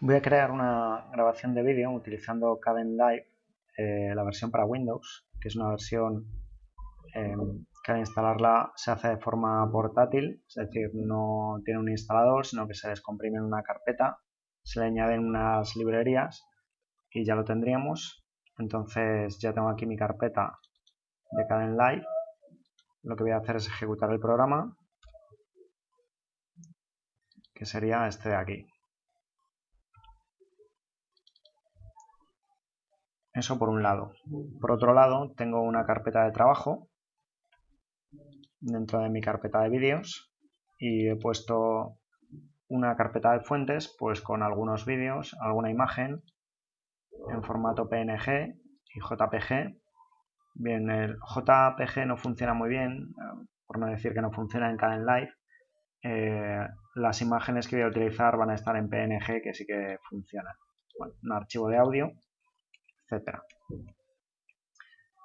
Voy a crear una grabación de vídeo utilizando Kdenlive, eh, la versión para Windows, que es una versión em, que al instalarla se hace de forma portátil, es decir, no tiene un instalador, sino que se descomprime en una carpeta, se le añaden unas librerías y ya lo tendríamos. Entonces ya tengo aquí mi carpeta de Kdenlive. Lo que voy a hacer es ejecutar el programa, que sería este de aquí. Eso por un lado. Por otro lado, tengo una carpeta de trabajo dentro de mi carpeta de vídeos y he puesto una carpeta de fuentes pues con algunos vídeos, alguna imagen en formato PNG y JPG. Bien, el JPG no funciona muy bien, por no decir que no funciona en Kdenlive. Eh, las imágenes que voy a utilizar van a estar en PNG que sí que funcionan. Un archivo de audio etcétera.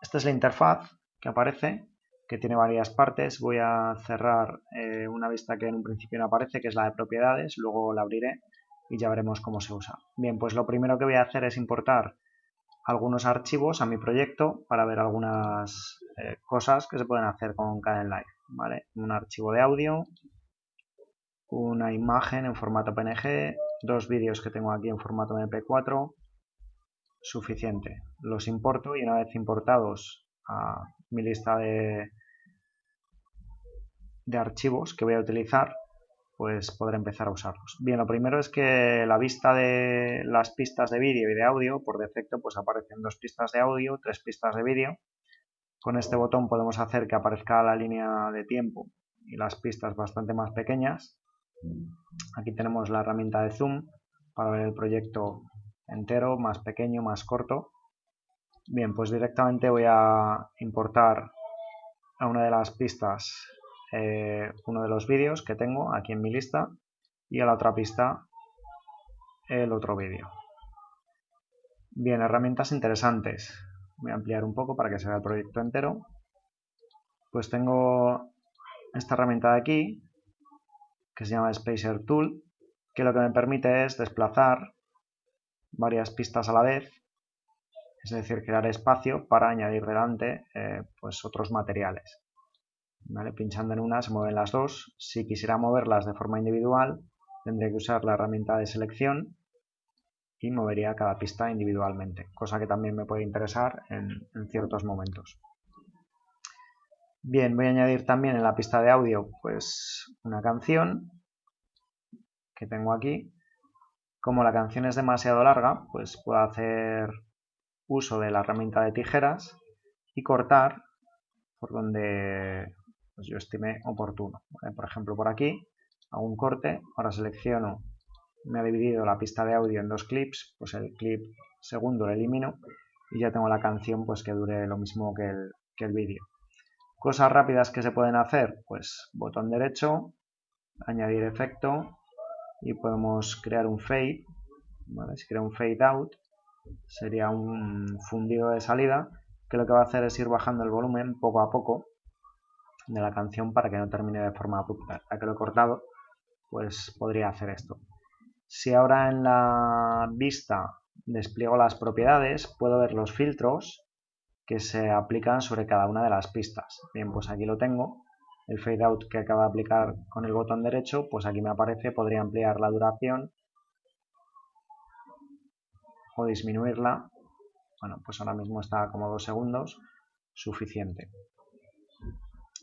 Esta es la interfaz que aparece, que tiene varias partes. Voy a cerrar eh, una vista que en un principio no aparece, que es la de propiedades, luego la abriré y ya veremos cómo se usa. Bien, pues lo primero que voy a hacer es importar algunos archivos a mi proyecto para ver algunas eh, cosas que se pueden hacer con Kdenlive. ¿vale? Un archivo de audio, una imagen en formato PNG, dos vídeos que tengo aquí en formato MP4, suficiente. Los importo y una vez importados a mi lista de, de archivos que voy a utilizar, pues podré empezar a usarlos. Bien, lo primero es que la vista de las pistas de vídeo y de audio, por defecto, pues aparecen dos pistas de audio, tres pistas de vídeo. Con este botón podemos hacer que aparezca la línea de tiempo y las pistas bastante más pequeñas. Aquí tenemos la herramienta de zoom para ver el proyecto entero, más pequeño, más corto. Bien, pues directamente voy a importar a una de las pistas eh, uno de los vídeos que tengo aquí en mi lista y a la otra pista el otro vídeo. Bien, herramientas interesantes. Voy a ampliar un poco para que se vea el proyecto entero. Pues tengo esta herramienta de aquí, que se llama Spacer Tool, que lo que me permite es desplazar varias pistas a la vez, es decir, crear espacio para añadir delante eh, pues otros materiales. Pinchando en una se mueven las dos. Si quisiera moverlas de forma individual, tendría que usar la herramienta de selección y movería cada pista individualmente, cosa que también me puede interesar en, en ciertos momentos. Bien, voy a añadir también en la pista de audio pues una canción que tengo aquí como la canción es demasiado larga, pues puedo hacer uso de la herramienta de tijeras y cortar por donde pues, yo estime oportuno. Por ejemplo, por aquí hago un corte, ahora selecciono, me ha dividido la pista de audio en dos clips, pues el clip segundo lo elimino y ya tengo la canción pues que dure lo mismo que el, que el vídeo. Cosas rápidas que se pueden hacer, pues botón derecho, añadir efecto, y podemos crear un fade si crea un fade out sería un fundido de salida que lo que va a hacer es ir bajando el volumen poco a poco de la canción para que no termine de forma abrupta. Ya que lo he cortado pues podría hacer esto. Si ahora en la vista despliego las propiedades puedo ver los filtros que se aplican sobre cada una de las pistas. Bien pues aquí lo tengo el fade out que acaba de aplicar con el botón derecho, pues aquí me aparece, podría ampliar la duración o disminuirla. Bueno, pues ahora mismo está como dos segundos, suficiente.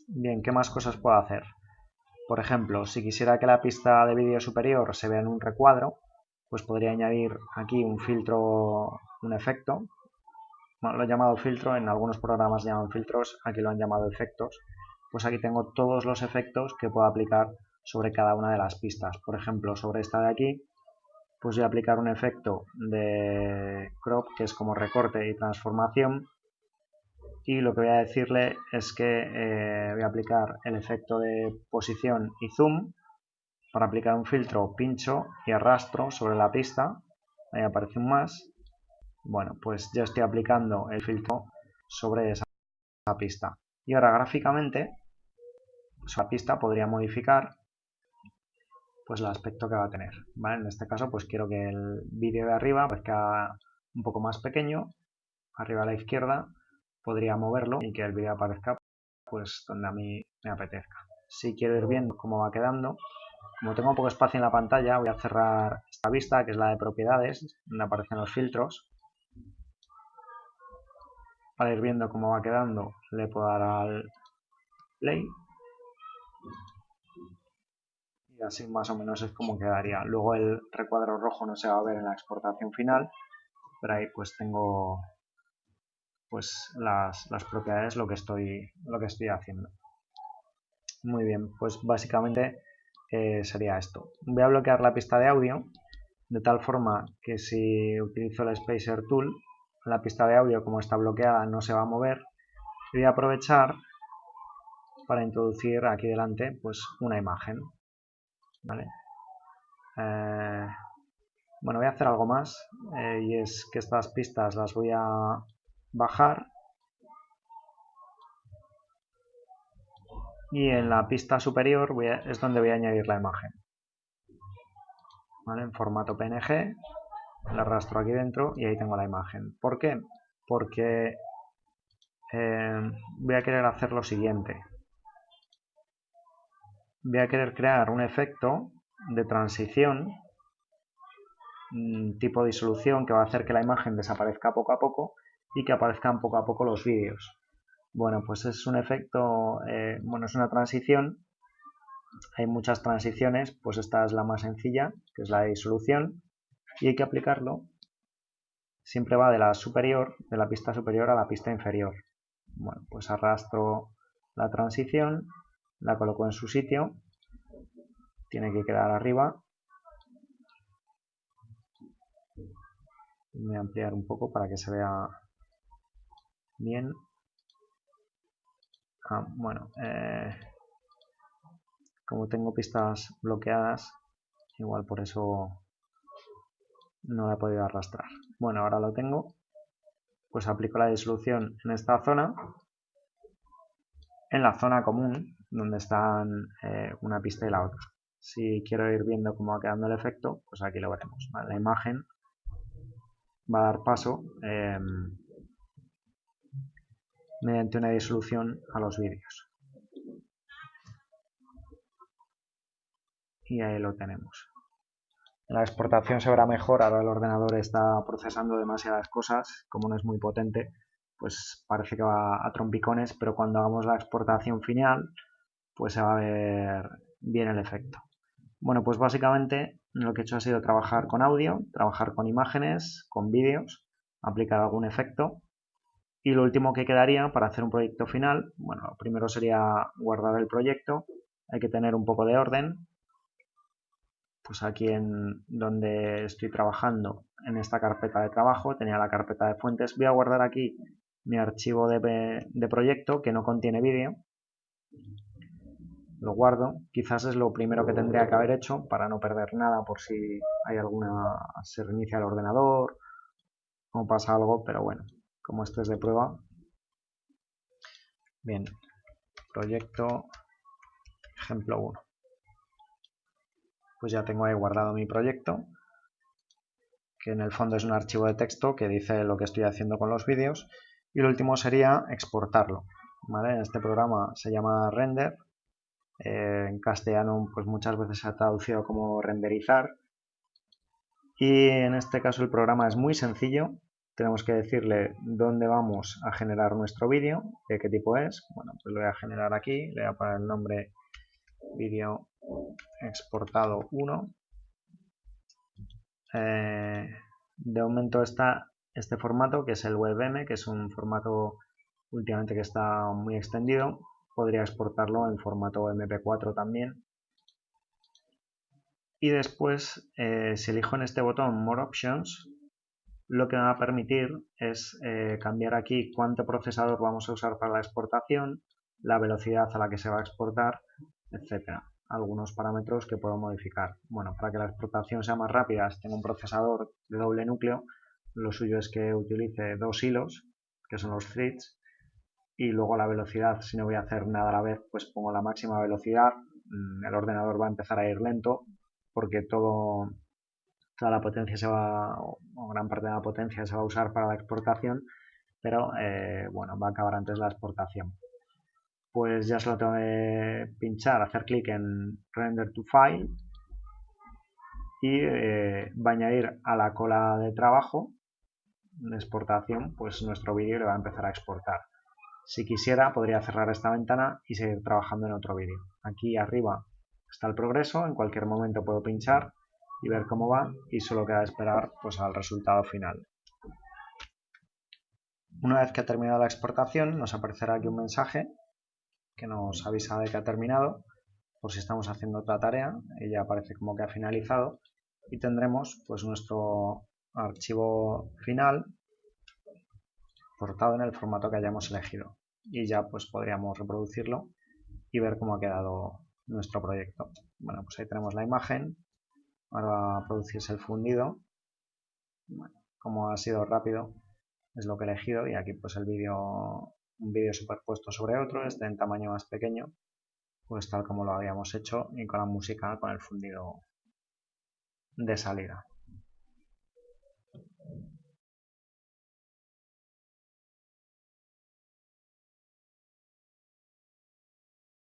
Bien, ¿qué más cosas puedo hacer? Por ejemplo, si quisiera que la pista de vídeo superior se vea en un recuadro, pues podría añadir aquí un filtro, un efecto. lo he llamado filtro, en algunos programas llaman filtros, aquí lo han llamado efectos pues aquí tengo todos los efectos que puedo aplicar sobre cada una de las pistas. Por ejemplo, sobre esta de aquí, pues voy a aplicar un efecto de crop, que es como recorte y transformación. Y lo que voy a decirle es que eh, voy a aplicar el efecto de posición y zoom para aplicar un filtro pincho y arrastro sobre la pista. Ahí aparece un más. Bueno, pues ya estoy aplicando el filtro sobre esa pista. Y ahora gráficamente, pues la pista podría modificar, pues el aspecto que va a tener. En este caso pues quiero que el vídeo de arriba parezca un poco más pequeño, arriba a la izquierda podría moverlo y que el vídeo aparezca pues donde a mí me apetezca. Si quiero ir viendo cómo va quedando, como tengo poco espacio en la pantalla, voy a cerrar esta vista, que es la de propiedades, donde aparecen los filtros. Para ir viendo cómo va quedando, le puedo dar al play y así más o menos es como quedaría. Luego el recuadro rojo no se va a ver en la exportación final, pero ahí pues tengo pues las, propiedades lo que estoy lo que estoy haciendo. Muy bien, pues básicamente eh, sería esto. Voy a bloquear la pista de audio de tal forma que si utilizo el Spacer Tool, la pista de audio como está bloqueada no se va a mover. Voy a aprovechar para introducir aquí delante pues una imagen. Eh, bueno, voy a hacer algo más eh, y es que estas pistas las voy a bajar y en la pista superior es donde voy a añadir la imagen. En formato PNG, la arrastro aquí dentro y ahí tengo la imagen. ¿Por qué? Porque eh, voy a querer hacer lo siguiente voy a querer crear un efecto de transición mm, tipo disolución que va a hacer que la imagen desaparezca poco a poco y que aparezcan poco a poco los vídeos. Bueno, pues es un efecto, eh, bueno, es una transición. Hay muchas transiciones, pues esta es la más sencilla, que es la de disolución, y hay que aplicarlo. Siempre va de la superior, de la pista superior a la pista inferior. Bueno, pues arrastro la transición la coloco en su sitio, tiene que quedar arriba. Voy a ampliar un poco para que se vea bien. Ah, bueno, eh, como tengo pistas bloqueadas, igual por eso no la he podido arrastrar. Bueno, ahora lo tengo. Pues aplico la disolución en esta zona. En la zona común donde están eh, una pista y la otra. Si quiero ir viendo cómo va quedando el efecto, pues aquí lo veremos. La imagen va a dar paso em, mediante una disolución a los vídeos. Y ahí lo tenemos. La exportación se verá mejor, ahora el ordenador está procesando demasiadas cosas, como no es muy potente, pues parece que va a trompicones, pero cuando hagamos la exportación final, pues se va a ver bien el efecto. Bueno, pues básicamente lo que he hecho ha sido trabajar con audio, trabajar con imágenes, con vídeos, aplicar algún efecto. Y lo último que quedaría para hacer un proyecto final, bueno, lo primero sería guardar el proyecto, hay que tener un poco de orden, pues aquí en donde estoy trabajando en esta carpeta de trabajo tenía la carpeta de fuentes, voy a guardar aquí mi archivo de, de proyecto que no contiene vídeo lo guardo. Quizás es lo primero que tendría que haber hecho para no perder nada por si hay alguna, se reinicia el ordenador o pasa algo, pero bueno, como esto es de prueba. Bien, proyecto ejemplo 1. Pues ya tengo ahí guardado mi proyecto, que en el fondo es un archivo de texto que dice lo que estoy haciendo con los vídeos. Y lo último sería exportarlo. En este programa se llama render eh, en castellano pues muchas veces se ha traducido como renderizar y en este caso el programa es muy sencillo tenemos que decirle dónde vamos a generar nuestro vídeo, de qué tipo es. Bueno, pues lo voy a generar aquí, le voy a poner el nombre vídeo exportado 1. Eh, de momento está este formato que es el WebM, que es un formato últimamente que está muy extendido podría exportarlo en formato MP4 también. Y después, eh, si elijo en este botón More Options, lo que me va a permitir es eh, cambiar aquí cuánto procesador vamos a usar para la exportación, la velocidad a la que se va a exportar, etcétera. Algunos parámetros que puedo modificar. Bueno, para que la exportación sea más rápida, si tengo un procesador de doble núcleo, lo suyo es que utilice dos hilos, que son los threads, y luego la velocidad, si no voy a hacer nada a la vez, pues pongo la máxima velocidad, mm, el ordenador va a empezar a ir lento, porque todo, toda la potencia se va, gran parte de la potencia se va a usar para la exportación, pero eh, bueno, va a acabar antes la exportación. Pues ya solo tengo que pinchar, hacer clic en Render to File y eh, va a añadir a la cola de trabajo de exportación, pues nuestro vídeo le va a empezar a exportar. Si quisiera, podría cerrar esta ventana y seguir trabajando en otro vídeo. Aquí arriba está el progreso, en cualquier momento puedo pinchar y ver cómo va y solo queda esperar pues, al resultado final. Una vez que ha terminado la exportación, nos aparecerá aquí un mensaje que nos avisa de que ha terminado, por si estamos haciendo otra tarea, ella aparece como que ha finalizado y tendremos pues nuestro archivo final portado en el formato que hayamos elegido y ya pues podríamos reproducirlo y ver cómo ha quedado nuestro proyecto. Bueno, pues ahí tenemos la imagen, ahora va a producirse el fundido, como ha sido rápido es lo que he elegido y aquí pues el vídeo, un vídeo superpuesto sobre otro, este en tamaño más pequeño, pues tal como lo habíamos hecho y con la música con el fundido de salida.